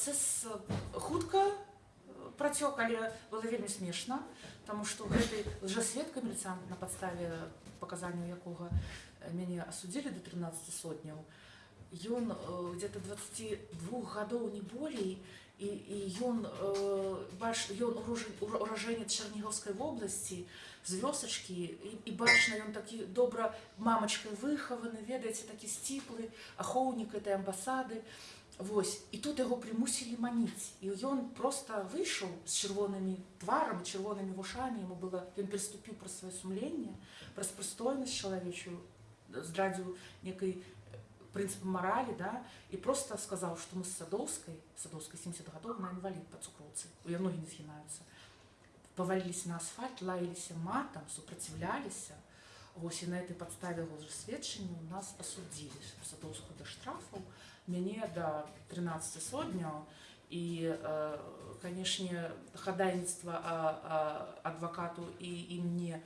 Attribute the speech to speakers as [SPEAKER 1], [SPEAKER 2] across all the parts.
[SPEAKER 1] працэс э, хутка э, працёк але было вельмі смешна тому что гэты лжасведка міліцант на падставе паказанняў якога э, мяне асудзілі до 13 сотняў ён э, где-то 22 гадоў не болей і, і ён э, бач ён урожен- ура- уражэнец чарнігаўскай вобласці з вёсачкі і, і бачна ён такі добра мамачкай выхаваны ведаеце такі сціплы ахоўнік этой амбасады Вось і тут яго прымусілі маніць і ён просто выйшаў з чырвонымі тварам чырвонымі вушамі яму было ён прыступіў пра сваё сумленне праз прыстойнасць чалавечую здрадзіў некай прынцып маралі да і просто сказаў што мы з садоўскай садоўскай 70 гадоў на інвалід па цукроўцы у я ногі не згінаюцца паваліліся на асфальт лаяліся матам супраціўляліся Вось і на этой падставе сведчанню нас асудзілі садоўскую да штрафаў мяне да 13 сотняў і э, канешне хадайніцтва а, а, адвакату і, і мне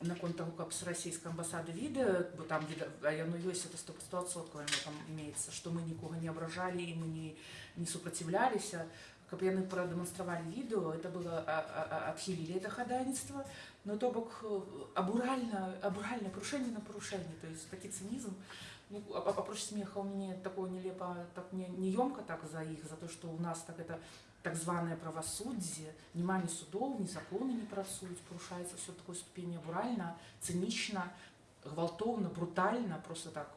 [SPEAKER 1] наконт таго каб з расійскай амбасады відэа бо там віда- а яно ёсць это 100% там имеется што мы нікога не абражалі і мы не, не супраціўляліся каб яны прадэманстравалі відэо это было а, а, а, адхілілі это хадайніцтва ну то бок э, абуральна абуральна парушэнне на парушэнне то есть такі цынізм ну, а- а- апроч смеха у мяне такое нелепо так не неёмка так за іх за то что у нас так это так званое правасуддзе няма ні судоў ні законы не працуюць парушаецца все такой ступені абуральна цынічна гвалтоўна брутальна просто так